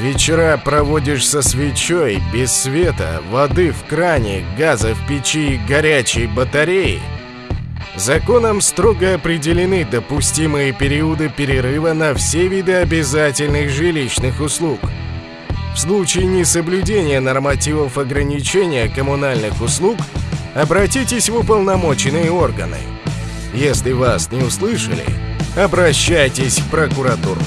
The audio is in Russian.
Вечера проводишь со свечой, без света, воды в кране, газа в печи, горячей батареи. Законом строго определены допустимые периоды перерыва на все виды обязательных жилищных услуг. В случае несоблюдения нормативов ограничения коммунальных услуг обратитесь в уполномоченные органы. Если вас не услышали, обращайтесь в прокуратуру.